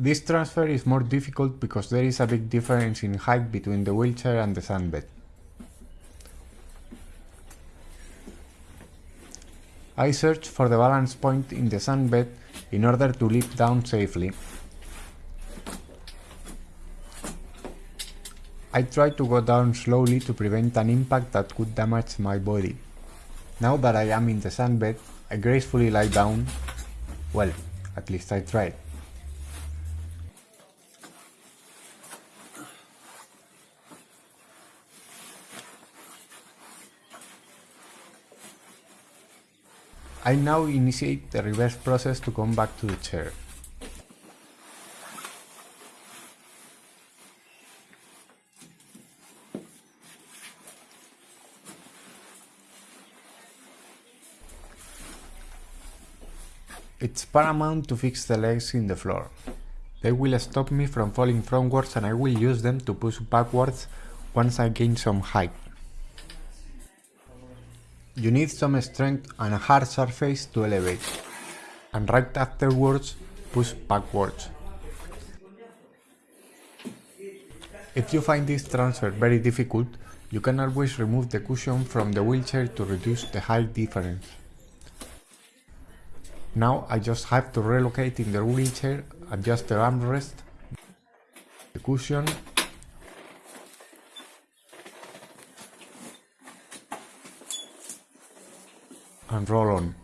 This transfer is more difficult because there is a big difference in height between the wheelchair and the sunbed. I search for the balance point in the sunbed in order to leap down safely. I try to go down slowly to prevent an impact that could damage my body. Now that I am in the sunbed, I gracefully lie down. Well, at least I tried. I now initiate the reverse process to come back to the chair. It's paramount to fix the legs in the floor. They will stop me from falling frontwards and I will use them to push backwards once I gain some height. You need some strength and a hard surface to elevate, and right afterwards push backwards. If you find this transfer very difficult, you can always remove the cushion from the wheelchair to reduce the height difference. Now I just have to relocate in the wheelchair, adjust the armrest, the cushion and roll on.